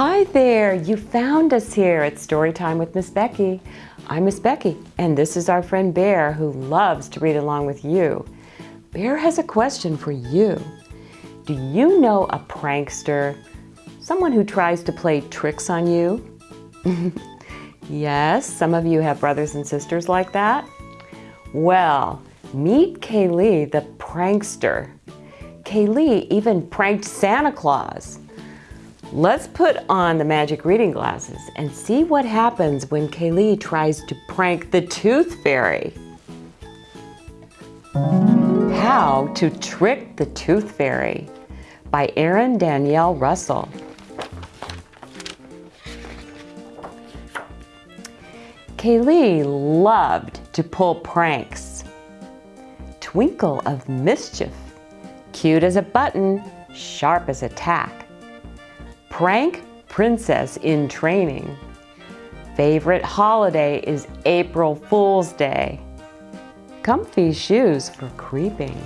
Hi there, you found us here at Storytime with Miss Becky. I'm Miss Becky, and this is our friend Bear who loves to read along with you. Bear has a question for you. Do you know a prankster? Someone who tries to play tricks on you? yes, some of you have brothers and sisters like that. Well, meet Kaylee the prankster. Kaylee even pranked Santa Claus. Let's put on the magic reading glasses and see what happens when Kaylee tries to prank the Tooth Fairy. How to Trick the Tooth Fairy by Erin Danielle Russell. Kaylee loved to pull pranks. Twinkle of mischief, cute as a button, sharp as a tack. Prank princess in training. Favorite holiday is April Fool's Day. Comfy shoes for creeping.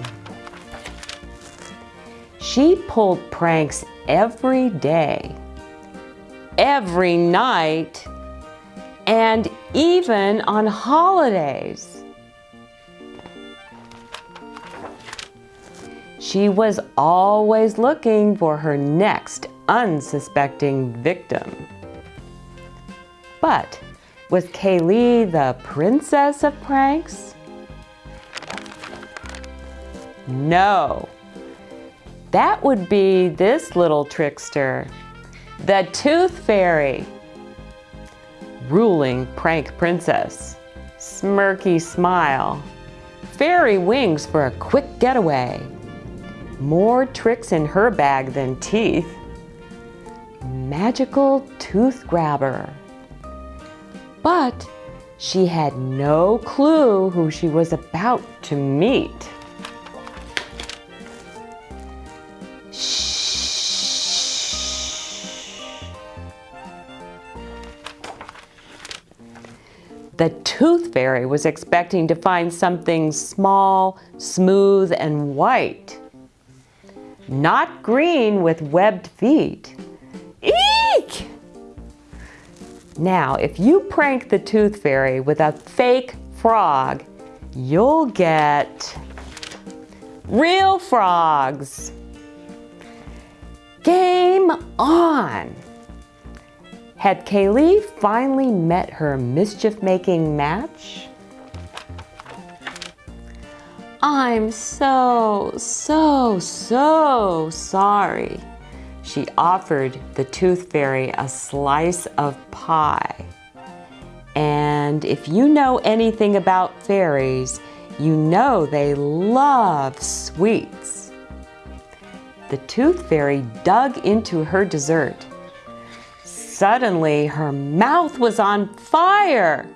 She pulled pranks every day, every night, and even on holidays. She was always looking for her next unsuspecting victim. But was Kaylee the princess of pranks? No. That would be this little trickster, the Tooth Fairy. Ruling prank princess, smirky smile, fairy wings for a quick getaway. More tricks in her bag than teeth magical tooth grabber. But she had no clue who she was about to meet. The tooth fairy was expecting to find something small, smooth, and white. Not green with webbed feet. Now, if you prank the tooth fairy with a fake frog, you'll get real frogs. Game on! Had Kaylee finally met her mischief-making match? I'm so, so, so sorry. She offered the tooth fairy a slice of pie. And if you know anything about fairies, you know they love sweets. The tooth fairy dug into her dessert. Suddenly, her mouth was on fire.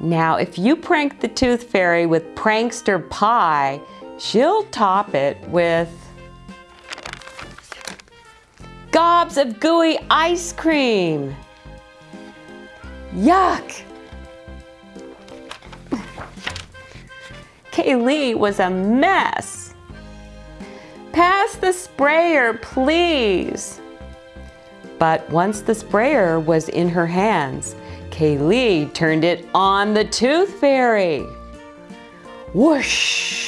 Now, if you prank the tooth fairy with prankster pie, she'll top it with gobs of gooey ice cream. Yuck! Kaylee was a mess. Pass the sprayer, please. But once the sprayer was in her hands, Kaylee turned it on the Tooth Fairy. Whoosh!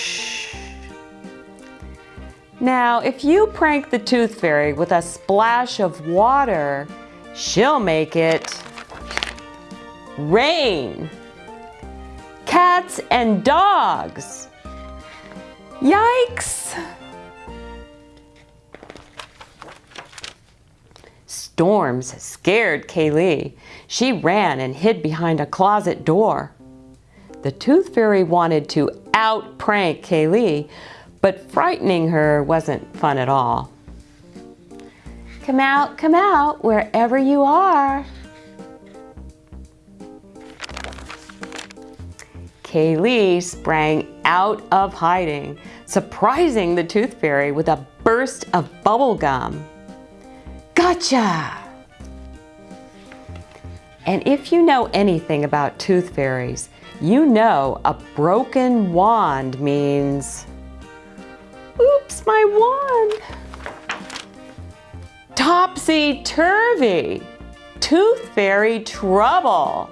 Now, if you prank the Tooth Fairy with a splash of water, she'll make it rain. Cats and dogs. Yikes! Storms scared Kaylee. She ran and hid behind a closet door. The Tooth Fairy wanted to out-prank Kaylee, but frightening her wasn't fun at all. Come out, come out, wherever you are. Kaylee sprang out of hiding, surprising the Tooth Fairy with a burst of bubble gum. Gotcha! And if you know anything about tooth fairies, you know a broken wand means my wand. Topsy-turvy! Tooth Fairy trouble!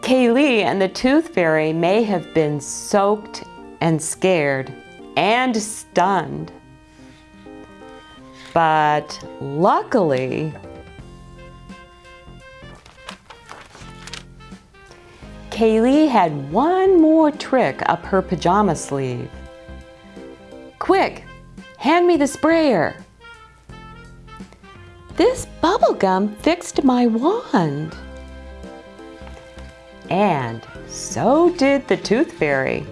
Kaylee and the Tooth Fairy may have been soaked and scared and stunned. But luckily, Kaylee had one more trick up her pajama sleeve. Quick, hand me the sprayer. This bubble gum fixed my wand. And so did the Tooth Fairy.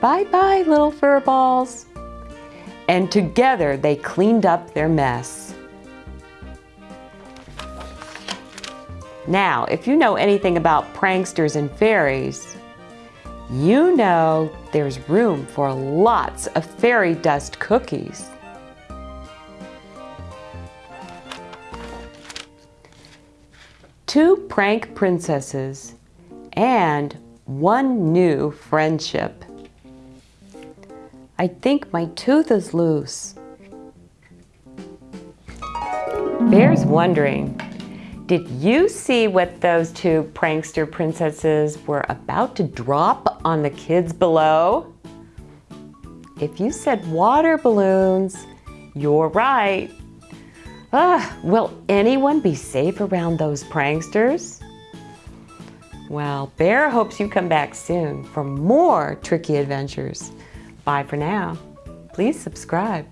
Bye-bye, little fur balls. And together they cleaned up their mess. Now, if you know anything about pranksters and fairies, you know there's room for lots of fairy dust cookies. Two prank princesses and one new friendship. I think my tooth is loose. Bear's wondering, did you see what those two prankster princesses were about to drop on the kids below? If you said water balloons, you're right. Ah, will anyone be safe around those pranksters? Well, Bear hopes you come back soon for more tricky adventures. Bye for now. Please subscribe.